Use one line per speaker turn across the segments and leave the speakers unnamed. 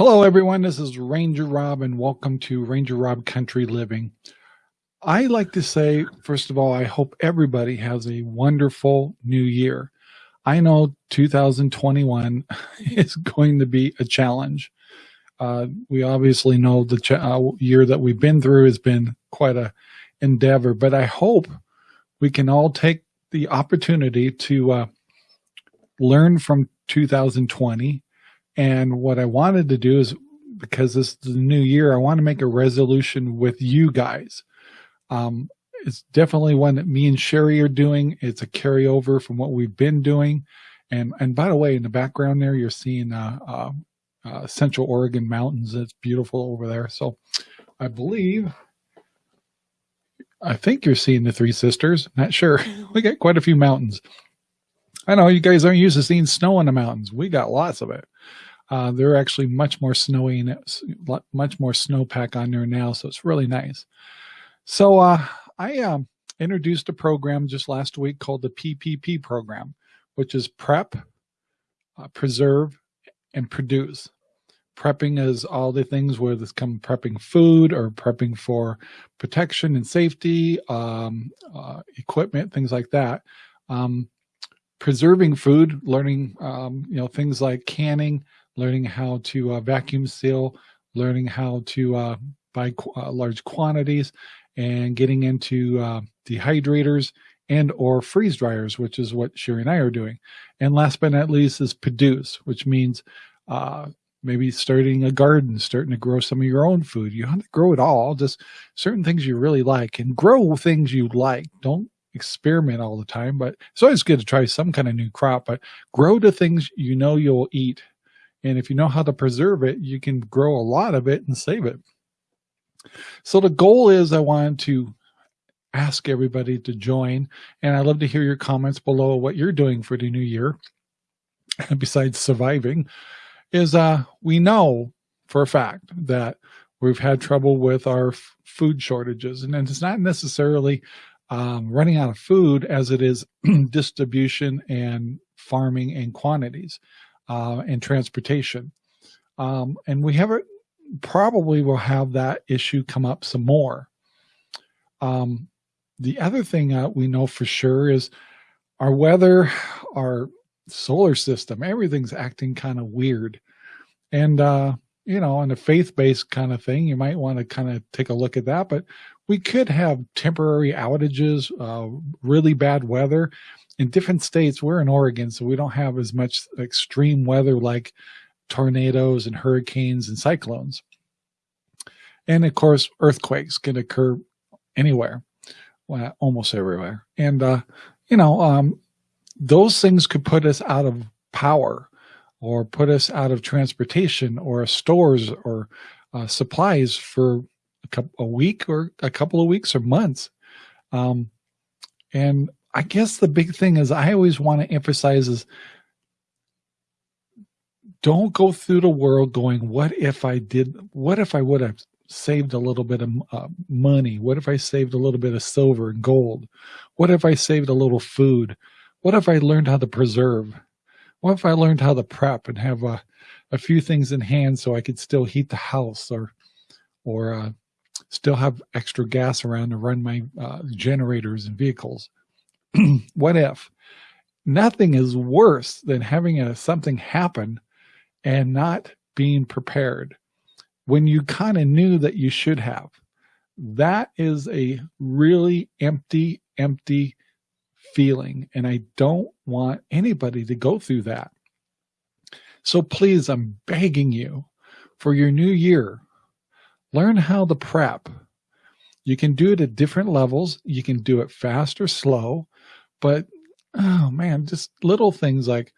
Hello, everyone. This is Ranger Rob, and welcome to Ranger Rob Country Living. I like to say, first of all, I hope everybody has a wonderful new year. I know 2021 is going to be a challenge. Uh, we obviously know the uh, year that we've been through has been quite a endeavor, but I hope we can all take the opportunity to uh, learn from 2020. And what I wanted to do is, because this is the new year, I want to make a resolution with you guys. Um, it's definitely one that me and Sherry are doing. It's a carryover from what we've been doing. And and by the way, in the background there, you're seeing uh, uh, uh, Central Oregon mountains. It's beautiful over there. So I believe, I think you're seeing the Three Sisters. Not sure. we got quite a few mountains. I know you guys aren't used to seeing snow in the mountains. We got lots of it. Uh, they're actually much more snowy and much more snowpack on there now. So it's really nice. So uh, I um, introduced a program just last week called the PPP program, which is prep, uh, preserve, and produce. Prepping is all the things where this come prepping food or prepping for protection and safety, um, uh, equipment, things like that. Um, preserving food, learning, um, you know, things like canning, learning how to uh, vacuum seal, learning how to uh, buy qu uh, large quantities, and getting into uh, dehydrators and or freeze dryers, which is what Sherry and I are doing. And last but not least is produce, which means uh, maybe starting a garden, starting to grow some of your own food. You have to grow it all, just certain things you really like and grow things you like. Don't experiment all the time, but it's always good to try some kind of new crop, but grow the things you know you'll eat. And if you know how to preserve it, you can grow a lot of it and save it. So the goal is I wanted to ask everybody to join. And I'd love to hear your comments below what you're doing for the new year. Besides surviving, is uh, we know for a fact that we've had trouble with our food shortages. And it's not necessarily um, running out of food as it is distribution and farming and quantities uh, and transportation. Um, and we have probably will have that issue come up some more. Um, the other thing uh, we know for sure is our weather, our solar system, everything's acting kind of weird. And, uh, you know, on a faith-based kind of thing, you might want to kind of take a look at that. But we could have temporary outages, uh, really bad weather in different states. We're in Oregon, so we don't have as much extreme weather like tornadoes and hurricanes and cyclones. And of course, earthquakes can occur anywhere well, almost everywhere. And, uh, you know, um, those things could put us out of power or put us out of transportation or stores or uh, supplies for a, couple, a week or a couple of weeks or months. Um, and I guess the big thing is I always want to emphasize is don't go through the world going, what if I did, what if I would have saved a little bit of uh, money? What if I saved a little bit of silver and gold? What if I saved a little food? What if I learned how to preserve? What if I learned how to prep and have a, a few things in hand so I could still heat the house or, or uh, still have extra gas around to run my uh, generators and vehicles? what if? Nothing is worse than having a, something happen and not being prepared when you kind of knew that you should have. That is a really empty, empty feeling. And I don't want anybody to go through that. So please, I'm begging you for your new year, learn how to prep. You can do it at different levels. You can do it fast or slow, but oh man, just little things like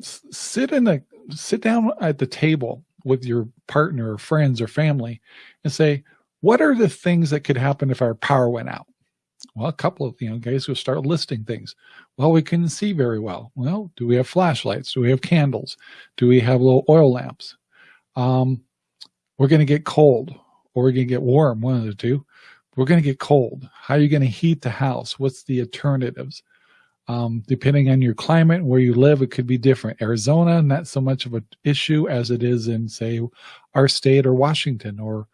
sit in a, sit down at the table with your partner or friends or family and say, what are the things that could happen if our power went out? Well, a couple of, you know, guys will start listing things. Well, we couldn't see very well. Well, do we have flashlights? Do we have candles? Do we have little oil lamps? Um, we're going to get cold or we're going to get warm, one of the two. We're going to get cold. How are you going to heat the house? What's the alternatives? Um, depending on your climate, where you live, it could be different. Arizona, not so much of an issue as it is in, say, our state or Washington or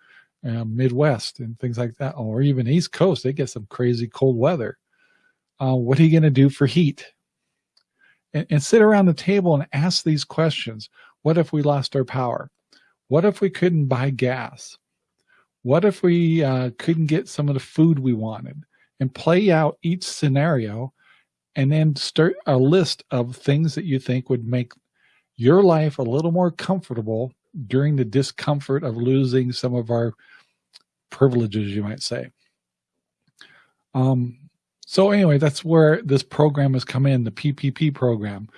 uh, Midwest and things like that, or even East Coast. They get some crazy cold weather. Uh, what are you going to do for heat? And, and sit around the table and ask these questions. What if we lost our power? What if we couldn't buy gas? What if we uh, couldn't get some of the food we wanted? And play out each scenario and then start a list of things that you think would make your life a little more comfortable during the discomfort of losing some of our privileges, you might say. Um, so anyway, that's where this program has come in, the PPP program,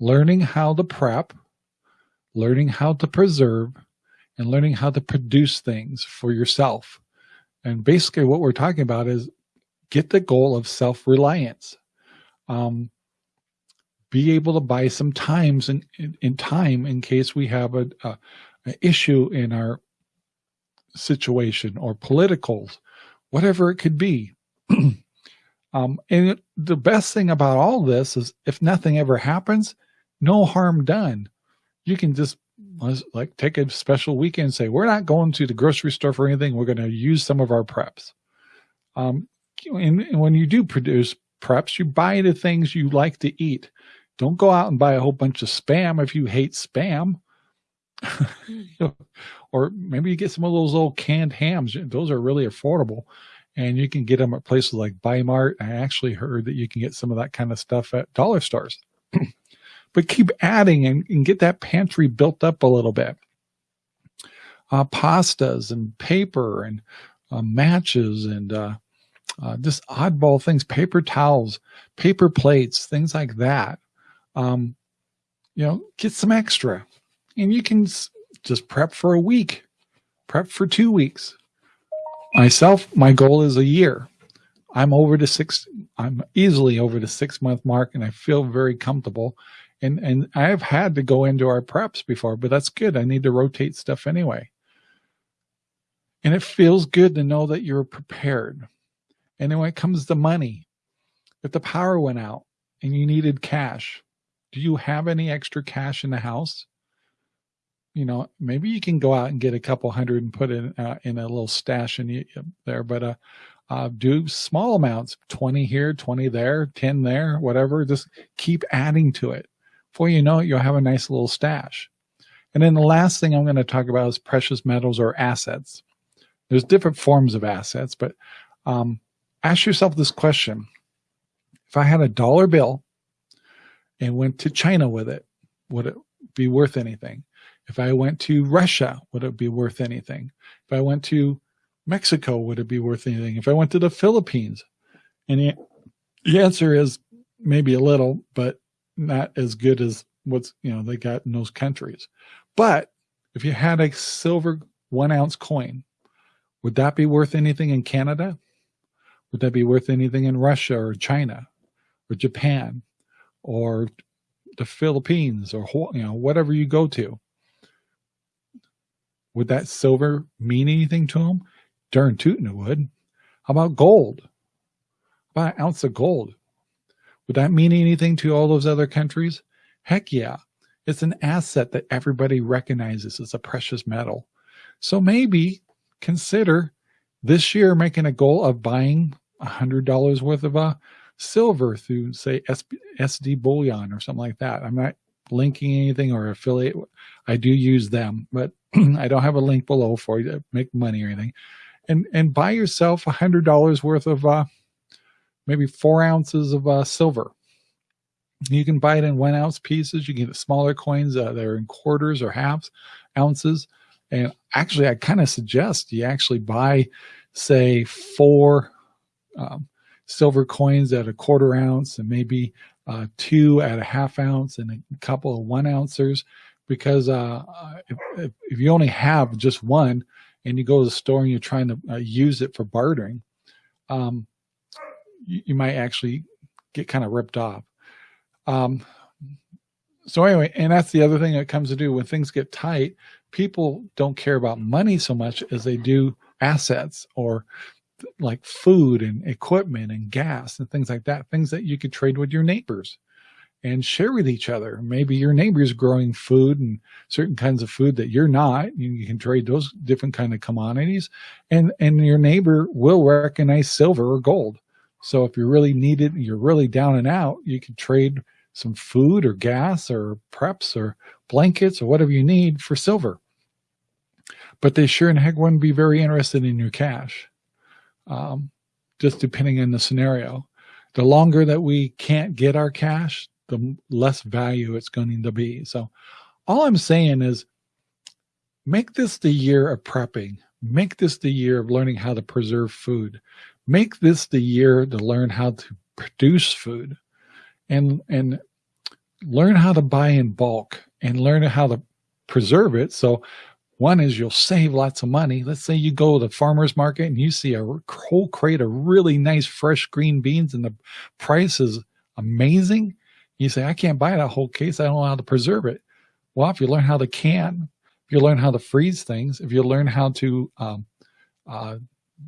learning how to prep, learning how to preserve, and learning how to produce things for yourself. And basically what we're talking about is get the goal of self-reliance um, be able to buy some times in, in, in time in case we have a, a, a issue in our situation or politicals, whatever it could be. um, and it, the best thing about all this is if nothing ever happens, no harm done. You can just like take a special weekend and say, we're not going to the grocery store for anything. We're going to use some of our preps. Um, and, and when you do produce preps, you buy the things you like to eat. Don't go out and buy a whole bunch of spam if you hate spam. or maybe you get some of those old canned hams. Those are really affordable. And you can get them at places like Bi-Mart. I actually heard that you can get some of that kind of stuff at dollar stores. but keep adding and, and, get that pantry built up a little bit. Uh, pastas and paper and uh, matches and uh, uh, just oddball things, paper towels, paper plates, things like that. Um, you know, get some extra and you can just prep for a week, prep for two weeks. Myself, my goal is a year. I'm over to six, I'm easily over the six month mark and I feel very comfortable. And, and I've had to go into our preps before, but that's good. I need to rotate stuff anyway. And it feels good to know that you're prepared. And then when it comes to money, if the power went out and you needed cash, do you have any extra cash in the house? You know, maybe you can go out and get a couple hundred and put it uh, in a little stash in there, but uh, uh, do small amounts, 20 here, 20 there, 10 there, whatever, just keep adding to it. Before you know it, you'll have a nice little stash. And then the last thing I'm going to talk about is precious metals or assets. There's different forms of assets, but um, ask yourself this question. If I had a dollar bill and went to China with it, would it be worth anything? If I went to Russia, would it be worth anything? If I went to Mexico, would it be worth anything? If I went to the Philippines? And the, answer is maybe a little, but not as good as what's, you know, they got in those countries. But if you had a silver one ounce coin, would that be worth anything in Canada? Would that be worth anything in Russia or China or Japan or the Philippines or, you know, whatever you go to? Would that silver mean anything to them? Darn tootin' it would. How about gold? About an ounce of gold? Would that mean anything to all those other countries? Heck yeah. It's an asset that everybody recognizes as a precious metal. So maybe consider this year making a goal of buying a hundred dollars worth of uh, silver through say SD bullion or something like that. I'm not linking anything or affiliate. I do use them, but I don't have a link below for you to make money or anything. And and buy yourself a hundred dollars worth of uh, maybe four ounces of uh, silver. You can buy it in one ounce pieces. You can get smaller coins uh, that are in quarters or halves ounces. And actually, I kind of suggest you actually buy, say, four um, silver coins at a quarter ounce and maybe uh, two at a half ounce and a couple of one ouncers because uh, if, if, you only have just one and you go to the store and you're trying to uh, use it for bartering, um, you, you, might actually get kind of ripped off. Um, so anyway, and that's the other thing that comes to do when things get tight, people don't care about money so much as they do assets or like food and equipment and gas and things like that, things that you could trade with your neighbors and share with each other. Maybe your neighbor's growing food and certain kinds of food that you're not. You can trade those different kind of commodities and, and your neighbor will recognize silver or gold. So if you're really needed, you're really down and out, you can trade some food or gas or preps or blankets or whatever you need for silver. But they sure in heck wouldn't be very interested in your cash, um, just depending on the scenario. The longer that we can't get our cash, the less value it's going to be. So all I'm saying is make this the year of prepping. Make this the year of learning how to preserve food. Make this the year to learn how to produce food and, and learn how to buy in bulk and learn how to preserve it. So one is you'll save lots of money. Let's say you go to the farmer's market and you see a whole crate of really nice fresh green beans and the price is amazing. You say, I can't buy that whole case. I don't know how to preserve it. Well, if you learn how to can, if you learn how to freeze things, if you learn how to um, uh,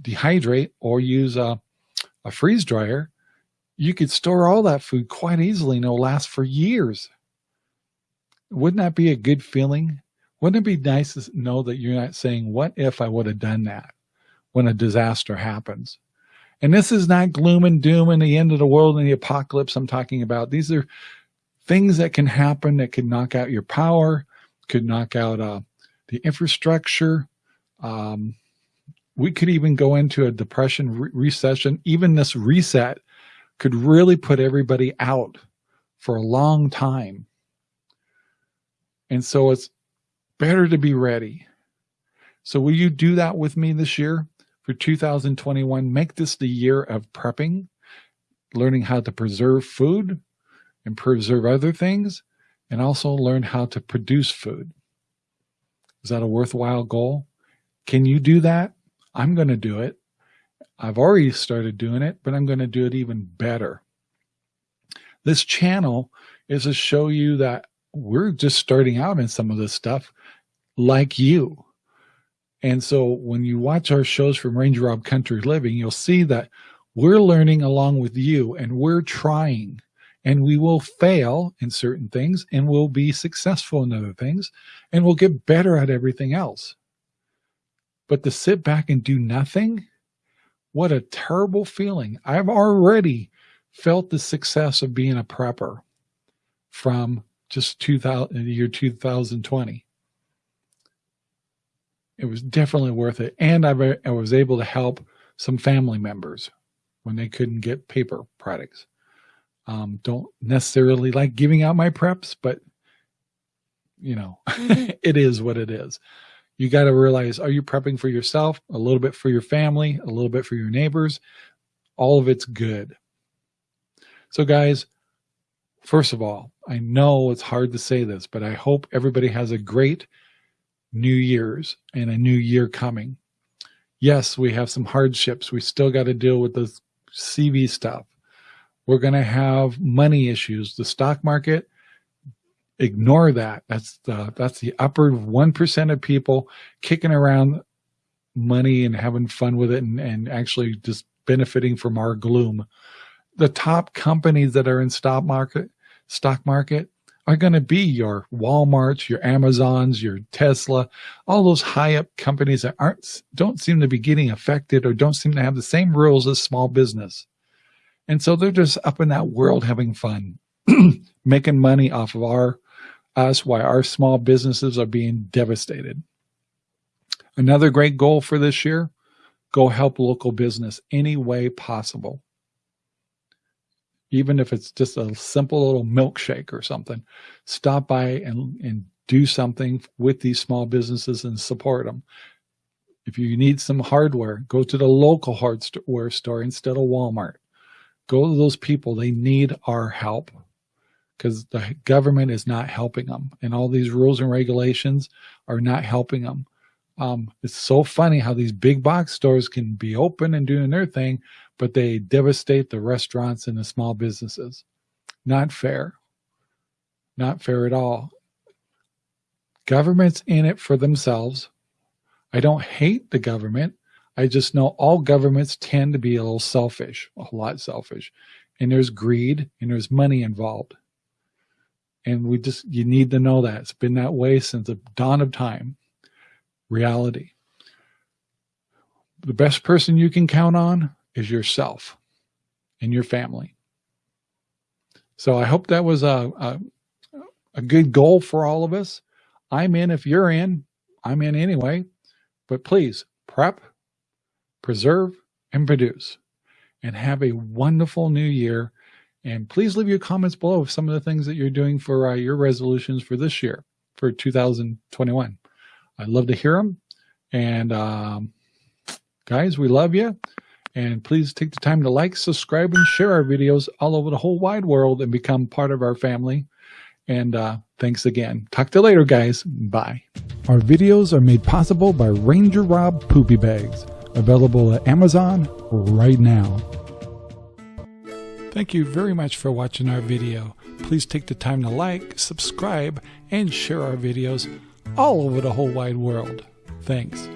dehydrate or use a, a freeze dryer, you could store all that food quite easily and it'll last for years. Wouldn't that be a good feeling? Wouldn't it be nice to know that you're not saying, what if I would have done that when a disaster happens? And this is not gloom and doom and the end of the world and the apocalypse I'm talking about. These are things that can happen that could knock out your power, could knock out uh, the infrastructure. Um, we could even go into a depression re recession. Even this reset could really put everybody out for a long time. And so it's better to be ready. So will you do that with me this year for 2021? Make this the year of prepping, learning how to preserve food and preserve other things, and also learn how to produce food. Is that a worthwhile goal? Can you do that? I'm going to do it. I've already started doing it, but I'm going to do it even better. This channel is to show you that we're just starting out in some of this stuff like you. And so when you watch our shows from Ranger Rob Country Living, you'll see that we're learning along with you and we're trying and we will fail in certain things and we'll be successful in other things and we'll get better at everything else. But to sit back and do nothing, what a terrible feeling. I've already felt the success of being a prepper from just 2000, year 2020. It was definitely worth it. And I, I was able to help some family members when they couldn't get paper products. Um, don't necessarily like giving out my preps, but you know, mm-hmm. it is what it is. You got to realize, are you prepping for yourself, a little bit for your family, a little bit for your neighbors? All of it's good. So guys, first of all, I know it's hard to say this, but I hope everybody has a great New Year's and a new year coming. Yes, we have some hardships. We still got to deal with the CV stuff. We're going to have money issues. The stock market, ignore that. That's the, that's the upper 1% of people kicking around money and having fun with it and, and actually just benefiting from our gloom. The top companies that are in stock market, stock market, are going to be your Walmarts, your Amazons, your Tesla, all those high up companies that aren't, don't seem to be getting affected or don't seem to have the same rules as small business. And so they're just up in that world having fun, making money off of our, us, why our small businesses are being devastated. Another great goal for this year, go help local business any way possible even if it's just a simple little milkshake or something, stop by and, and do something with these small businesses and support them. If you need some hardware, go to the local hardware store instead of Walmart. Go to those people. They need our help because the government is not helping them. And all these rules and regulations are not helping them. Um, it's so funny how these big box stores can be open and doing their thing, but they devastate the restaurants and the small businesses. Not fair. Not fair at all. Government's in it for themselves. I don't hate the government. I just know all governments tend to be a little selfish, a lot selfish. And there's greed and there's money involved. And we just, you need to know that. It's been that way since the dawn of time. Reality. The best person you can count on is yourself and your family. So I hope that was a, a, a good goal for all of us. I'm in if you're in. I'm in anyway. But please prep, preserve, and produce. And have a wonderful new year. And please leave your comments below of some of the things that you're doing for uh, your resolutions for this year, for 2021. I'd love to hear them. And um, guys, we love you. And please take the time to like, subscribe, and share our videos all over the whole wide world and become part of our family. And uh, thanks again. Talk to you later, guys. Bye. Our videos are made possible by Ranger Rob Poopy Bags, available at Amazon right now. Thank you very much for watching our video. Please take the time to like, subscribe, and share our videos all over the whole wide world. Thanks.